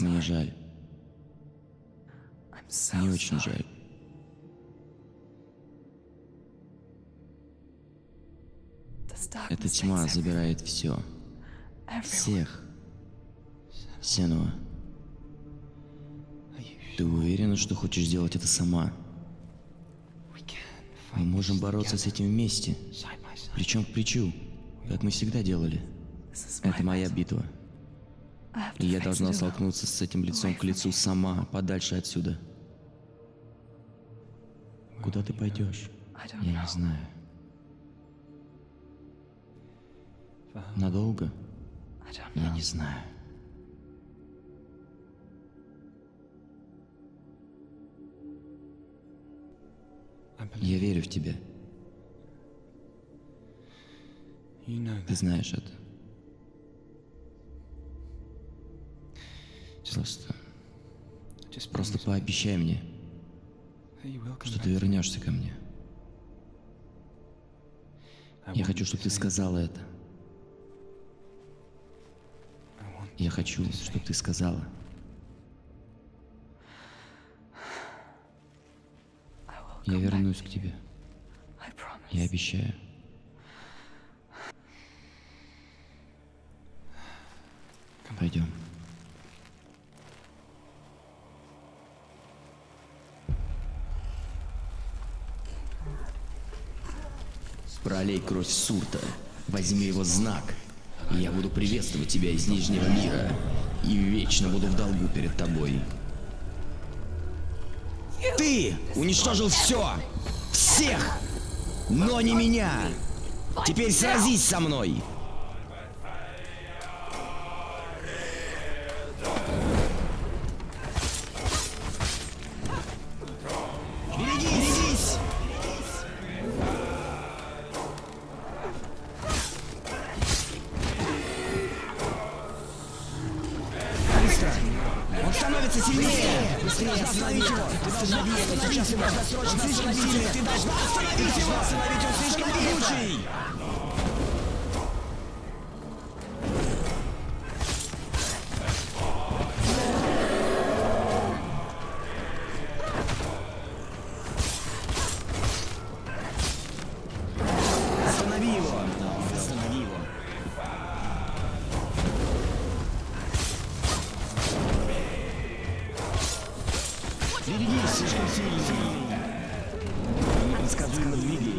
Мне жаль. Мне очень жаль. Эта тьма забирает все. Всех. Сенуа. Ты уверена, что хочешь сделать это сама? Мы можем бороться с этим вместе. Плечом к плечу, как мы всегда делали. Это моя битва. И я должна столкнуться с этим лицом к лицу сама, подальше отсюда. Куда ты пойдешь? Я не знаю. Надолго? Я не знаю. Я верю в тебя. Ты знаешь это. Просто... Просто пообещай мне, что ты вернешься ко мне. Я хочу, чтобы ты сказала это. Я хочу, чтобы ты сказала. Я вернусь к тебе. Я обещаю. Пойдем. Пролей кровь Сурта. Возьми его знак. Я буду приветствовать тебя из Нижнего мира. И вечно буду в долгу перед тобой. Ты уничтожил все! Всех! Но не меня! Теперь сразись со мной! Быстро! Он становится сильнее! Быстрее остановить его! Ты должна остановить Сейчас его! Срочно слишком сильный! Ты должна остановить его! Остановить он слишком могучий!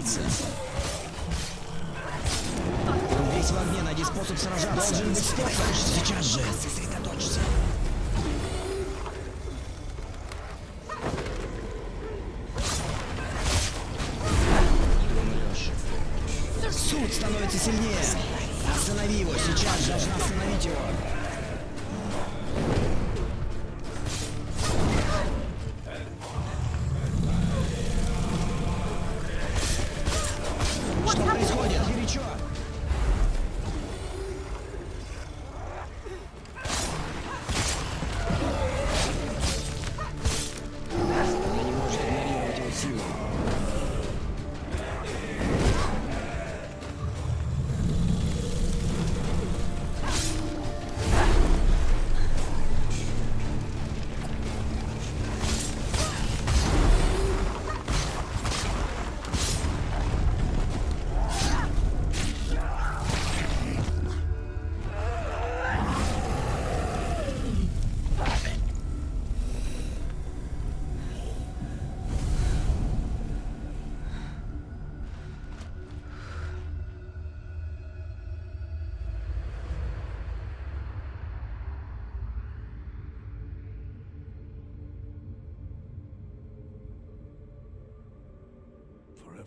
Он весь в огне, найди способ сражаться. Должен быть Стефан. Сейчас же. Сосредоточься. Суд становится сильнее. Останови его, сейчас же. Должна остановить его.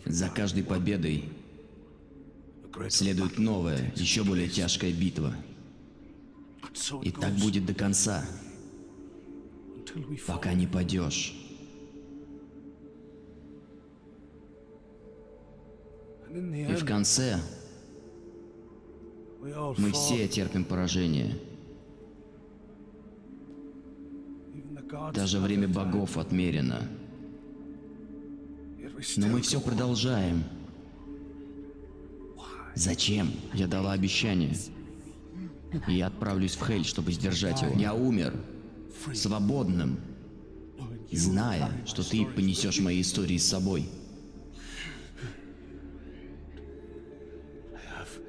За каждой победой следует новая, еще более тяжкая битва. И так будет до конца, пока не падешь. И в конце мы все терпим поражение. Даже время богов отмерено. Но мы все продолжаем. Зачем? Я дала обещание. Я отправлюсь в Хель, чтобы сдержать его. Я умер, свободным, зная, что ты понесешь мои истории с собой.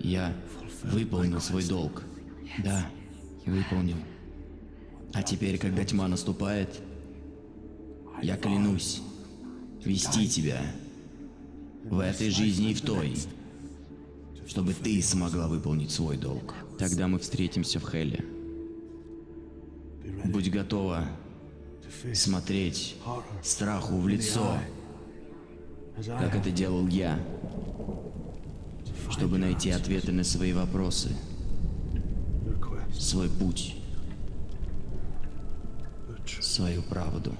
Я выполнил свой долг. Да, выполнил. А теперь, когда тьма наступает, я клянусь вести тебя в этой жизни и в той, чтобы ты смогла выполнить свой долг. Тогда мы встретимся в Хелле. Будь готова смотреть страху в лицо, как это делал я, чтобы найти ответы на свои вопросы, свой путь, свою правду.